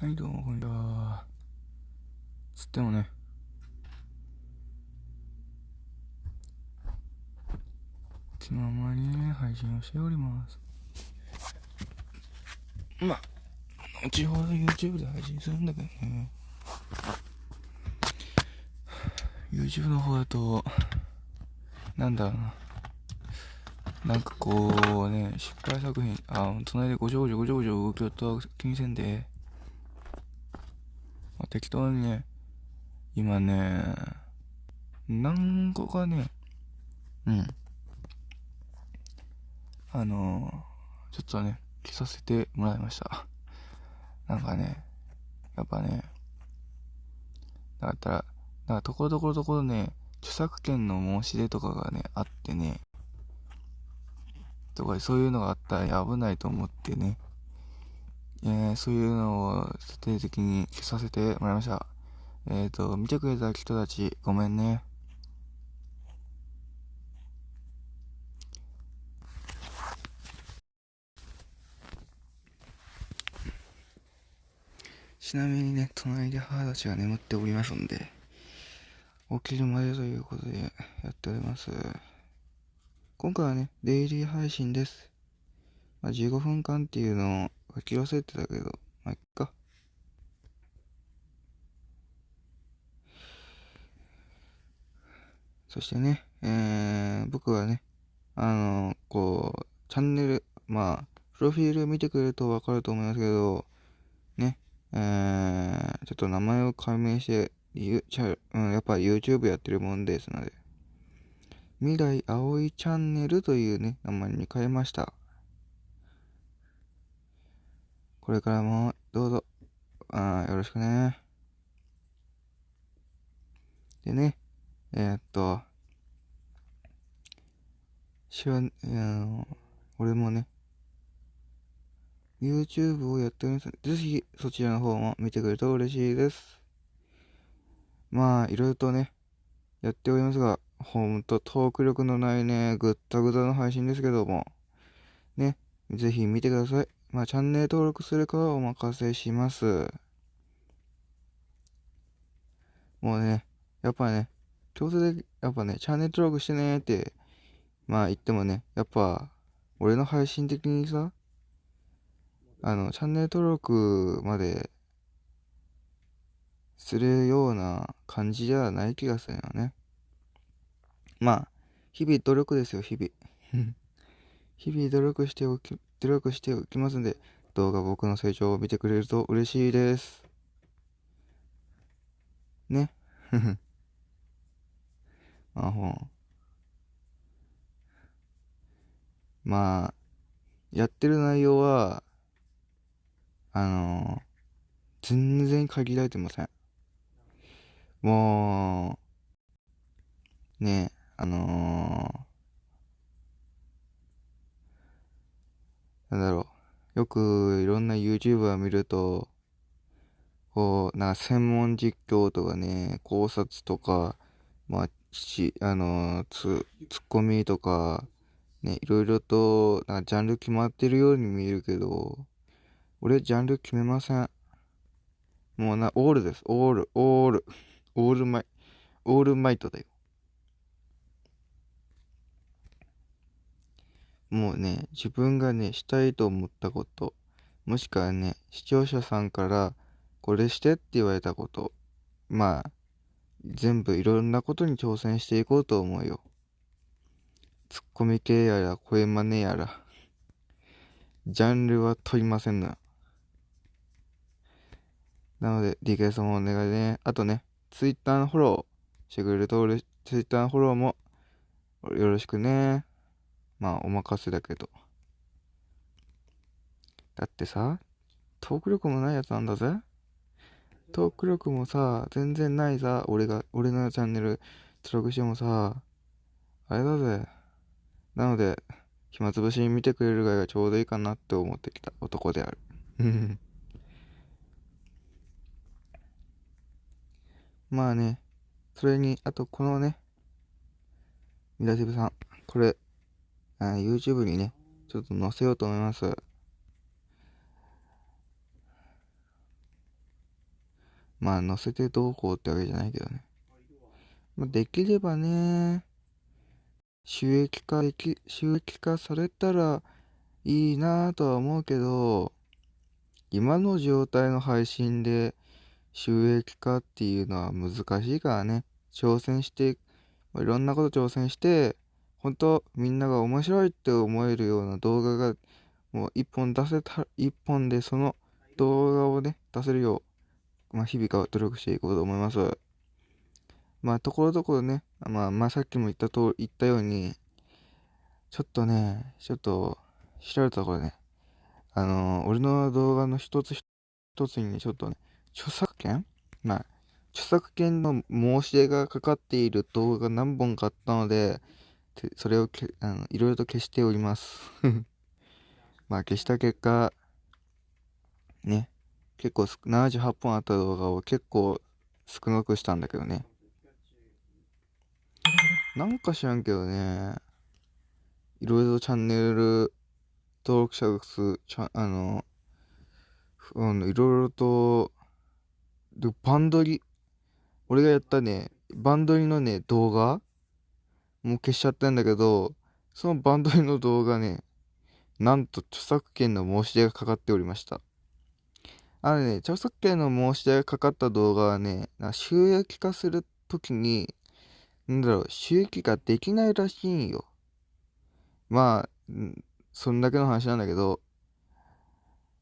はいどうもこんにちは。つってもね。気ままにね配信をしております。まあ後ほど YouTube で配信するんだけどね。YouTube の方だとなんだろうな。なんかこうね、失敗作品、あ、隣でごちょごちょごちょごちょ動きよった気にせんで、適当にね、今ね、何個かね、うん。あのー、ちょっとね、着させてもらいました。なんかね、やっぱね、だったら、だからところどころどころね、著作権の申し出とかがね、あってね、とかそういうのがあったら危ないと思ってね、えー、そういうのを徹底的に消させてもらいました。えっ、ー、と、見てくれた人たち、ごめんね。ちなみにね、隣で母たちが眠っておりますんで、起きるまでということでやっております。今回はね、デイリー配信です。まあ、15分間っていうのを書き忘れてたけど、まあ、いっか。そしてね、えー、僕はね、あの、こう、チャンネル、まあ、プロフィール見てくれるとわかると思いますけど、ね、えー、ちょっと名前を解明して、ゆちゃうん、やっぱ YouTube やってるもんですので、未来葵チャンネルというね、名前に変えました。これからもどうぞ、あよろしくね。でね、えー、っと、しわ、えー、俺もね、YouTube をやっております。ぜひそちらの方も見てくれると嬉しいです。まあ、いろいろとね、やっておりますが、ほんとトーク力のないね、ぐったぐたの配信ですけども、ね、ぜひ見てください。まあ、チャンネル登録するかはお任せします。もうね、やっぱね、強制で、やっぱね、チャンネル登録してねって、まあ言ってもね、やっぱ、俺の配信的にさ、あの、チャンネル登録までするような感じではない気がするよね。まあ、日々努力ですよ、日々。日々努力しておき、努力しておきますんで、動画僕の成長を見てくれると嬉しいです。ね。まあ、ほん。まあ、やってる内容は、あのー、全然限られてません。もう、ねあのー、なんだろう。よくいろんな YouTuber 見ると、こう、なんか専門実況とかね、考察とか、まあ、し、あの、つ、ツッコミとか、ね、いろいろと、なんかジャンル決まってるように見えるけど、俺ジャンル決めません。もうな、オールです。オール、オール、オールマイ、オールマイトだよ。もうね、自分がね、したいと思ったこと、もしくはね、視聴者さんから、これしてって言われたこと、まあ、全部いろんなことに挑戦していこうと思うよ。ツッコミ系やら、声真似やら、ジャンルは問いませんな。なので、DK さんもお願いね。あとね、Twitter のフォローしてくれると、Twitter のフォローもよろしくね。まあ、お任せだけど。だってさ、トーク力もないやつなんだぜ。トーク力もさ、全然ないさ、俺が、俺のチャンネル登録してもさ、あれだぜ。なので、暇つぶしに見てくれるぐらいがちょうどいいかなって思ってきた男である。まあね、それに、あとこのね、ミラティブさん、これ、あ YouTube にね、ちょっと載せようと思います。まあ、載せてどうこうってわけじゃないけどね。まあ、できればね、収益化でき、収益化されたらいいなぁとは思うけど、今の状態の配信で収益化っていうのは難しいからね、挑戦してま、いろんなこと挑戦して、本当みんなが面白いって思えるような動画がもう一本出せた、一本でその動画をね、出せるよう、まあ、日々から努力していこうと思います。まあ、ところどころね、まあ、まあ、さっきも言ったと、言ったように、ちょっとね、ちょっと、調べたところね、あのー、俺の動画の一つ一つに、ちょっとね、著作権？まあ、著作権の申し出がかかっている動画が何本かあったので、それをけあのいろいろと消しております まあ消した結果、ね、結構78本あった動画を結構少なくしたんだけどね。なんか知らんけどね、いろいろチャンネル登録者数、ちゃあの、うん、いろいろと、で、バンドリ、俺がやったね、バンドリのね、動画もう消しちゃったんだけど、そのバンドリの動画ね、なんと著作権の申し出がかかっておりました。あのね、著作権の申し出がかかった動画はね、収益化するときに、なんだろう、収益化できないらしいんよ。まあ、そんだけの話なんだけど、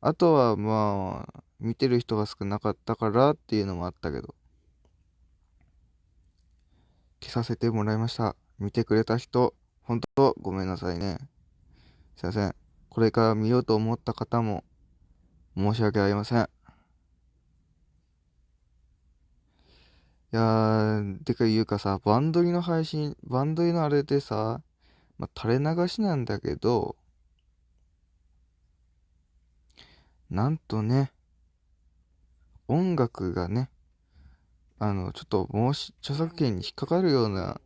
あとはまあ、見てる人が少なかったからっていうのもあったけど、消させてもらいました。見てくれた人、本当ごめんなさいね。すいません。これから見ようと思った方も、申し訳ありません。いやー、てか言うかさ、バンドリの配信、バンドリのあれでさ、まあ、垂れ流しなんだけど、なんとね、音楽がね、あの、ちょっと申し、著作権に引っかかるような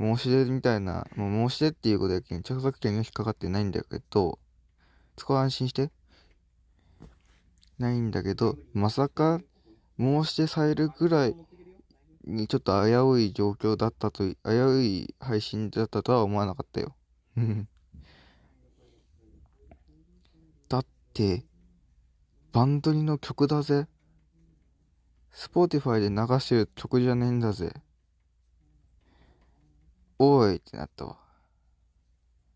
申し出みたいな、もう申し出っていうことだけに著作権が引っかかってないんだけど、そこは安心して。ないんだけど、まさか申し出されるぐらいにちょっと危うい状況だったと、危うい配信だったとは思わなかったよ。だって、バンドリの曲だぜ。 Spotify で流してる曲じゃねえんだぜ。おいってなったわ。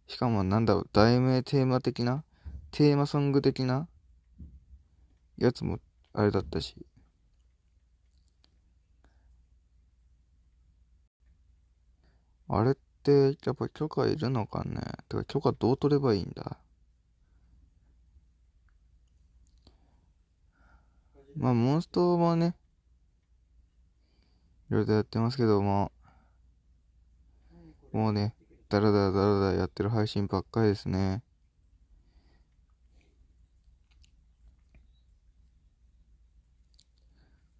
しかもなんだろう、題名テーマ的な？テーマソング的な？やつもあれだったし。あれって、やっぱ許可いるのかね？てか許可どう取ればいいんだ？まあ、モンストもね、いろいろやってますけども、もうね、だらだらだらだらやってる配信ばっかりですね。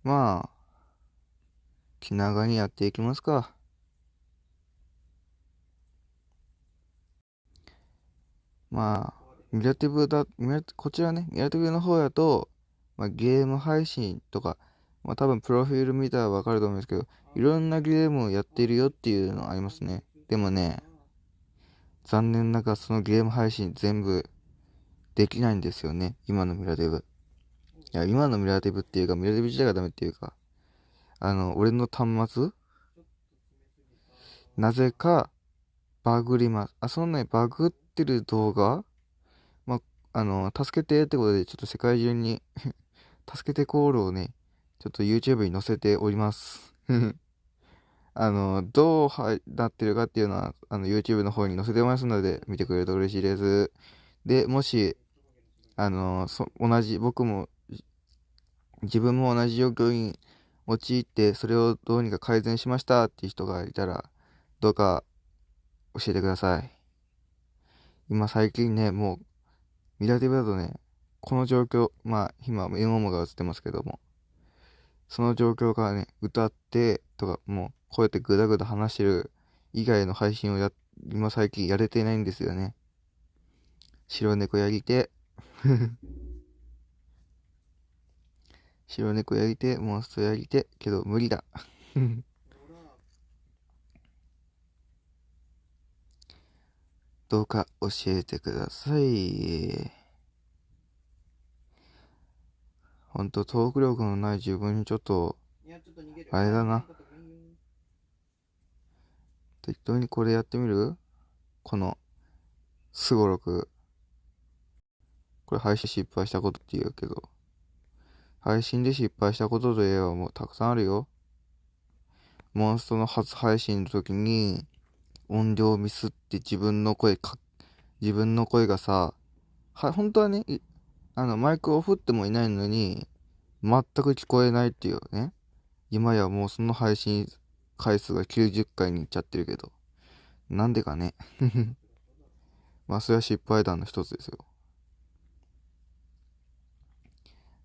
まあ、気長にやっていきますか。まあ、ミラティブだ、ミラこちらね、ミラティブの方やと、まあ、ゲーム配信とか、まあ多分プロフィール見たらわかると思うんですけど、いろんなゲームをやってるよっていうのありますね。でもね、残念ながらそのゲーム配信全部できないんですよね。今のミラデブ。いや、今のミラデブっていうか、ミラデブ自体がダメっていうか、あの、俺の端末？なぜか、バグります。あ、そんなにバグってる動画？まあ、の、助けてってことで、ちょっと世界中に 助けてコールをね、ちょっと YouTube に載せております あの、どうなってるかっていうのは、あの、YouTube の方に載せてますので、見てくれると嬉しいです。で、もし、あの、そ同じ、僕も、自分も同じ状況に陥って、それをどうにか改善しましたっていう人がいたら、どうか教えてください。今最近ね、もう、ミラティブだとね、この状況、まあ、今、今もが映ってますけども、その状況からね、歌ってとか、もう、こうやってぐだぐだ話してる以外の配信をや、今最近やれてないんですよね。白猫やりて。白猫やりて、モンストやりて、けど無理だ。どうか教えてください。ほんと、トーク力のない自分にちょっと、あれだな。適当にこれやってみる？この、すごろく。これ配信失敗したことって言うけど、配信で失敗したことといえばもうたくさんあるよ。モンストの初配信の時に、音量ミスって自分の声か、自分の声がさ、は、本当はね、あの、マイクを振ってもいないのに、全く聞こえないっていうね。今やもうその配信回数が90回にいっちゃってるけど。なんでかね。まあ、それは失敗談の一つですよ。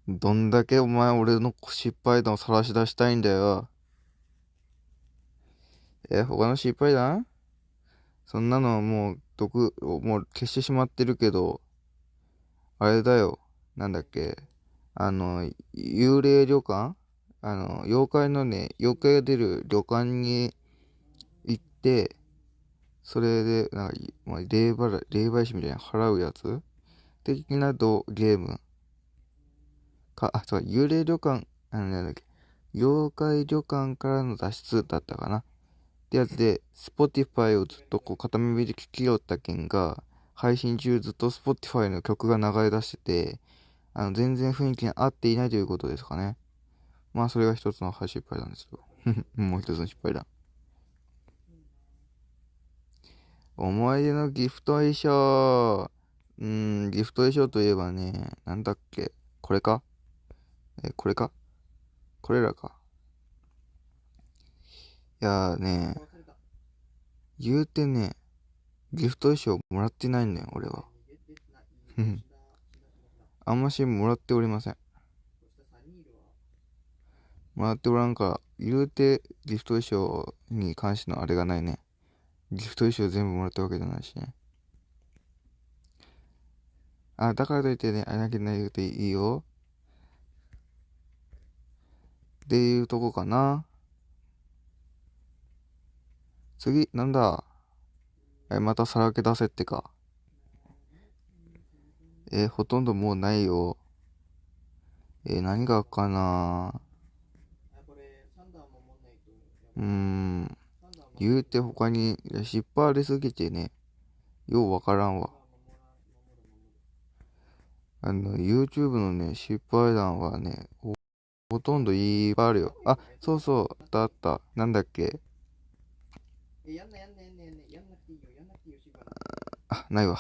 どんだけお前俺の失敗談を晒し出したいんだよ。え、他の失敗談？そんなのはもう、毒、もう消してしまってるけど、あれだよ。なんだっけ。あの、幽霊旅館？あの、妖怪のね、妖怪が出る旅館に行って、それで、なんか、まあ、霊払い、霊媒師みたいな払うやつ？的などゲーム？か、あ、そう、幽霊旅館、あの、なんだっけ、妖怪旅館からの脱出だったかな？ってやつで、Spotify をずっとこう片耳で聞きよったけんが、配信中ずっと Spotify の曲が流れ出してて、あの、全然雰囲気に合っていないということですかね。まあ、それが一つの失敗なんですよ。もう一つの失敗だ。思い出のギフト衣装。うん、ギフト衣装といえばね、なんだっけ？これか？え、これか？これらか。いやーね、言うてね、ギフト衣装もらってないんだよ、俺は。あんましもらっておりません。もらっておらんから、言うてギフト衣装に関してのあれがないね。ギフト衣装全部もらったわけじゃないしね。あ、だからといってね、あれだけない言うていいよ。っていうとこかな。次、なんだ？え、またさらけ出せってか。えほとんどもうないよ。え何があっかなうーん。言うて他に失敗ありすぎてね、ようわからんわ。あの、YouTube のね、失敗談はね、ほとんどいっぱいあるよ。あ、そうそう、あったあった。なんだっけ？あ、ないわ。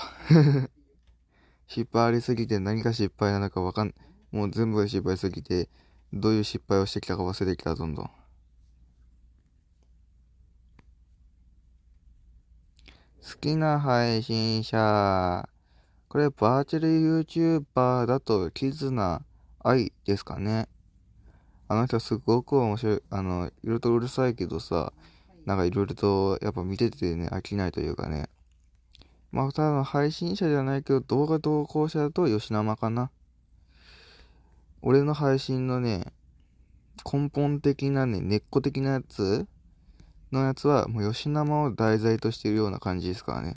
失敗ありすぎて何が失敗なのかわかん、もう全部が失敗すぎて、どういう失敗をしてきたか忘れてきた、どんどん。好きな配信者。これ、バーチャル YouTuber だと、キズナ愛ですかね。あの人すごく面白い、あの、いろいろとうるさいけどさ、なんかいろいろとやっぱ見ててね、飽きないというかね。まあ、ただの配信者じゃないけど、動画投稿者だと吉生かな。俺の配信のね、根本的なね、根っこ的なやつのやつは、もう吉生を題材としてるような感じですからね。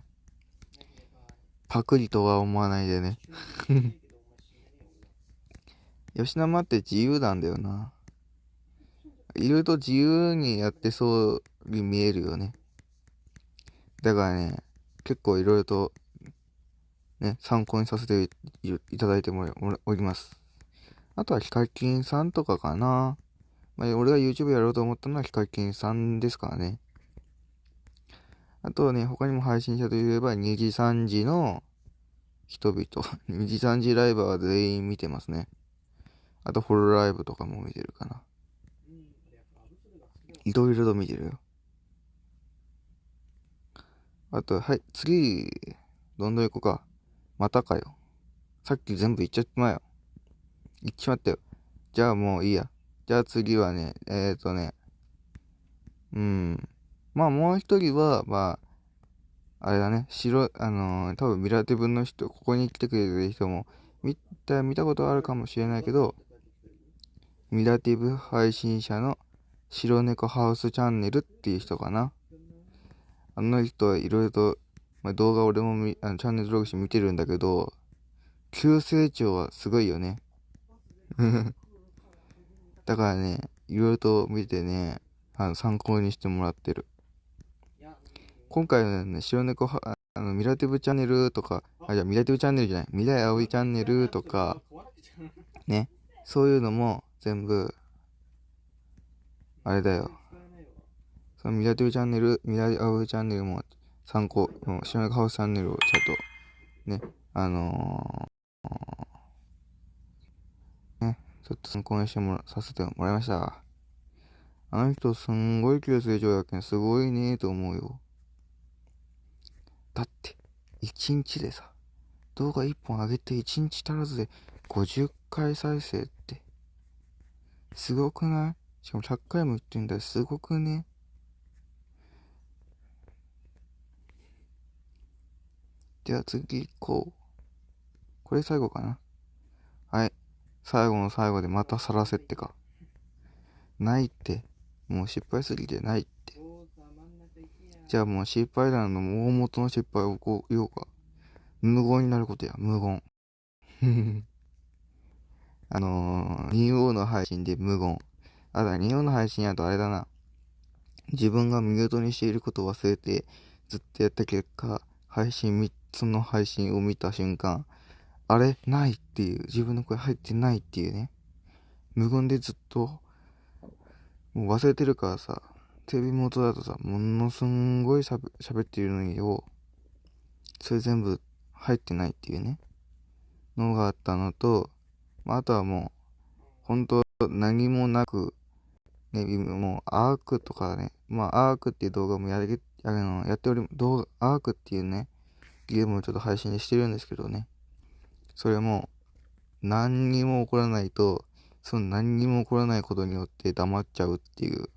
パクリとは思わないでね。吉生って自由なんだよな。いろいろと自由にやってそうに見えるよね。だからね、結構いろいろと、ね、参考にさせていただいてもおります。あとはヒカキンさんとかかな。まあ、俺が YouTube やろうと思ったのはヒカキンさんですからね。あとはね、他にも配信者といえば2時3時の人々。2時3時ライブは全員見てますね。あとホロライブとかも見てるかな。いろいろと見てるよ。あと、はい、次、どんどん行こうか。またかよ。さっき全部言っちゃってまよ。言っちまったよ。じゃあもういいや。じゃあ次はね、えっ、ー、とね、うん。まあもう一人は、まあ、あれだね、白、あのー、多分ミラティブの人、ここに来てくれてる人も、見た、見たことあるかもしれないけど、ミラティブ配信者の白猫ハウスチャンネルっていう人かな。あの人はいろいろと、まあ、動画俺もみあのチャンネル登録して見てるんだけど、急成長はすごいよね。だからね、いろいろと見てね、あの参考にしてもらってる。今回のね、白猫は、あの、ミラティブチャンネルとか、あ、じゃミラティブチャンネルじゃない、未来葵チャンネルとか、ね、そういうのも全部、あれだよ。そのミラティブチャンネル、ミラ葵チャンネルも参考、白猫ハウスチャンネルをちゃんと、ね、あのー、ちょっと参考にしてもら、させてもらいました。あの人すんごい急成長やけんすごいねーと思うよ。だって、1日でさ、動画1本上げて1日足らずで50回再生って、すごくない？しかも100回も言ってんだよ。すごくね？では次行こう。これ最後かな。はい。最後の最後でまたさらせってか。ないって。もう失敗すぎてないって。じゃあもう失敗談の大元の失敗をこう言おうか。無言になることや、無言。あのー、2王の配信で無言。あだ、2王の配信やとあれだな。自分が見事にしていることを忘れて、ずっとやった結果、配信3つの配信を見た瞬間、あれ？ないっていう、自分の声入ってないっていうね。無言でずっと、もう忘れてるからさ、テレビ元だとさ、ものすんごいしゃべってるのによ、それ全部入ってないっていうね、のがあったのと、まあ、あとはもう、本当何もなく、ね、もうアークとかね、まあアークっていう動画もやり、あの、やっており、動画、アークっていうね、ゲームをちょっと配信してるんですけどね、それも、何にも起こらないと、その何にも起こらないことによって黙っちゃうっていう、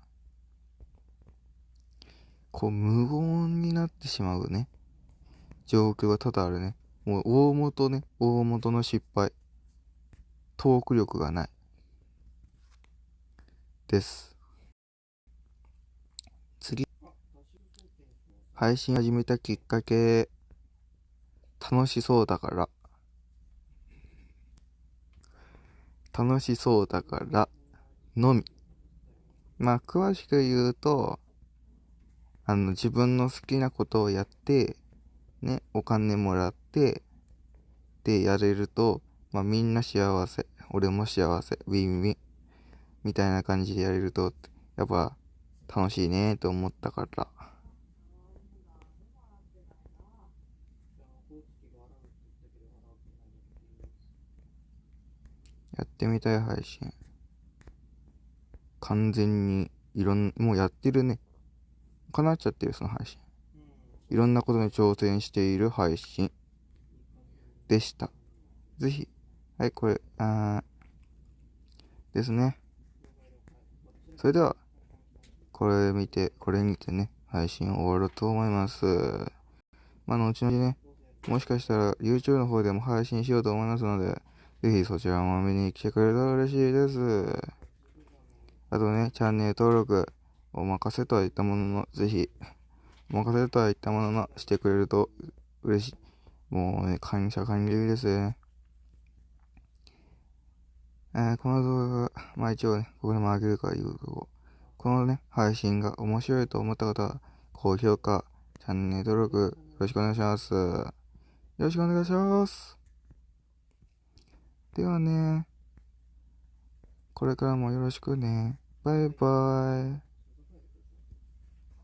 こう無言になってしまうね、状況が多々あるね。もう大元ね、大元の失敗。トーク力がない。です。次。配信始めたきっかけ、楽しそうだから。楽しそうだからのみ。まあ、詳しく言うと、あの、自分の好きなことをやって、ね、お金もらって、で、やれると、まあ、みんな幸せ。俺も幸せ。ウィンウィン。みたいな感じでやれると、やっぱ、楽しいねと思ったから。やってみたい配信。完全に、いろん、もうやってるね。叶っちゃってる、その配信。いろんなことに挑戦している配信でした。ぜひ、はい、これ、あですね。それでは、これ見て、これにてね、配信を終わると思います。まあ、後々ね、もしかしたら YouTube の方でも配信しようと思いますので、ぜひそちらも見に来てくれたら嬉しいです。あとね、チャンネル登録、お任せとはいったものの、ぜひ、お任せとはいったものの、してくれると嬉しい。もうね、感謝感激ですね。えー、この動画が、まあ一応ね、ここでも上げるから言うと、このね、配信が面白いと思った方は、高評価、チャンネル登録、よろしくお願いします。よろしくお願いします。ではね、これからもよろしくね。バイバイ。